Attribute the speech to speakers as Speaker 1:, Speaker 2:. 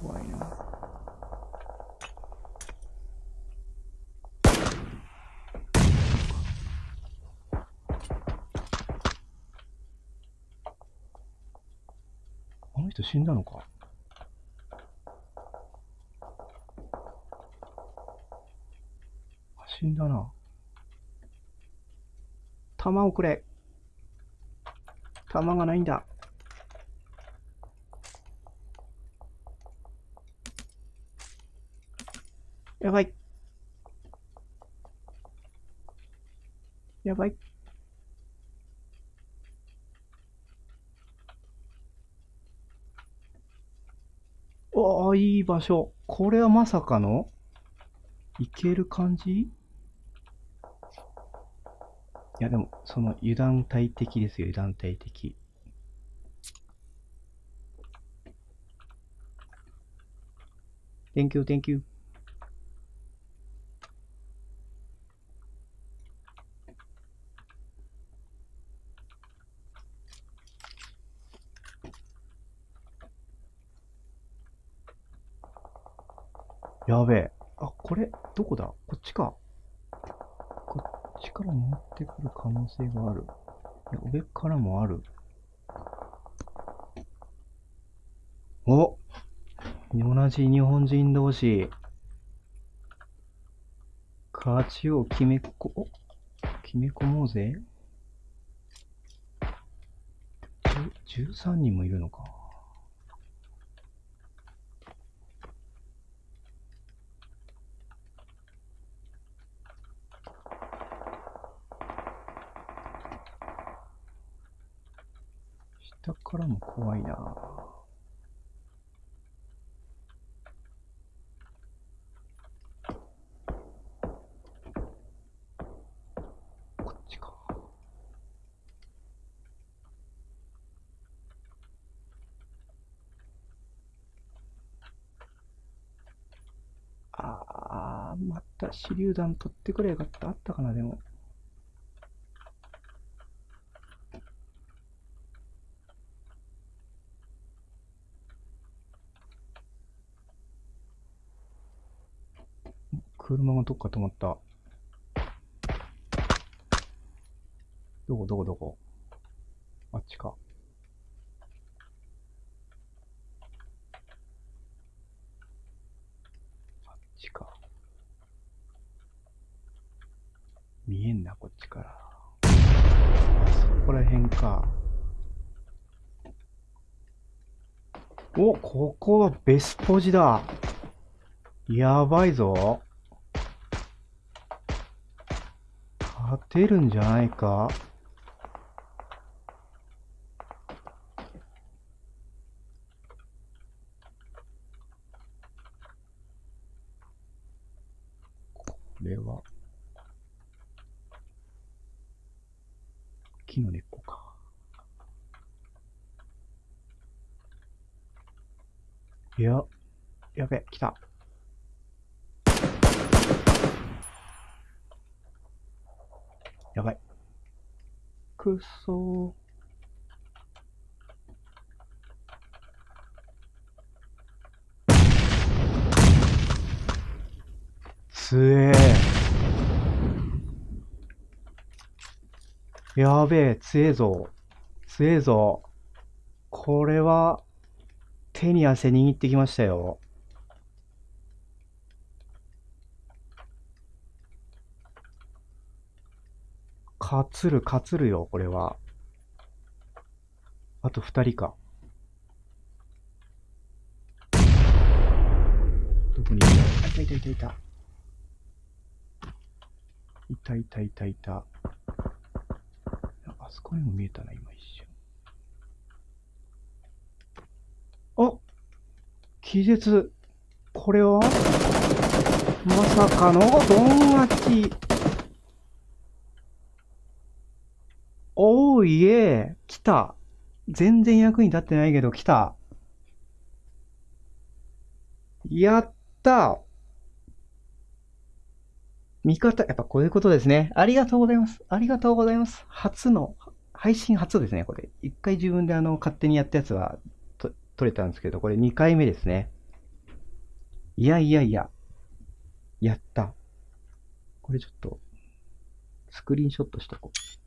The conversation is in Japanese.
Speaker 1: 怖いな。あの人死んだのか？あ死んだな。弾をくれ。弾がないんだ。やばい。やばい。おー、いい場所。これはまさかの？いける感じ？いや、でも、その油断大敵ですよ、油断大敵。Thank you, thank you. やべえ。あ、これ、どこだ？こっちか。こっちから持ってくる可能性がある。上からもある。お同じ日本人同士。勝ちを決めこ、お？決め込もうぜ。13人もいるのか。下からも怖いなこっちか。あー、また手榴弾取ってくれよかった。あったかな、でも。車がどっか止まった。どこどこどこ？あっちか。あっちか。見えんな、こっちから。そこら辺か。お、ここはベスポジだ。やばいぞ。勝てるんじゃないか？これは木の根っこか。いや、やべ、来た。やばい。くっそー。つえー。やべえ、つえぞ。つえぞ。これは、手に汗握ってきましたよ。勝つる、勝つるよ、これは。あと二人か。どこに？いるあ、いたいたいたいた。いたいたいたいた。あそこにも見えたな、今一瞬。あ気絶。これは？まさかのドン勝ち。おいえ、来た。全然役に立ってないけど来た。やった味方、やっぱこういうことですね。ありがとうございます。ありがとうございます。初の、配信初ですね、これ。一回自分であの、勝手にやったやつはと撮れたんですけど、これ2回目ですね。いやいやいや。やった。これちょっと、スクリーンショットしとこう。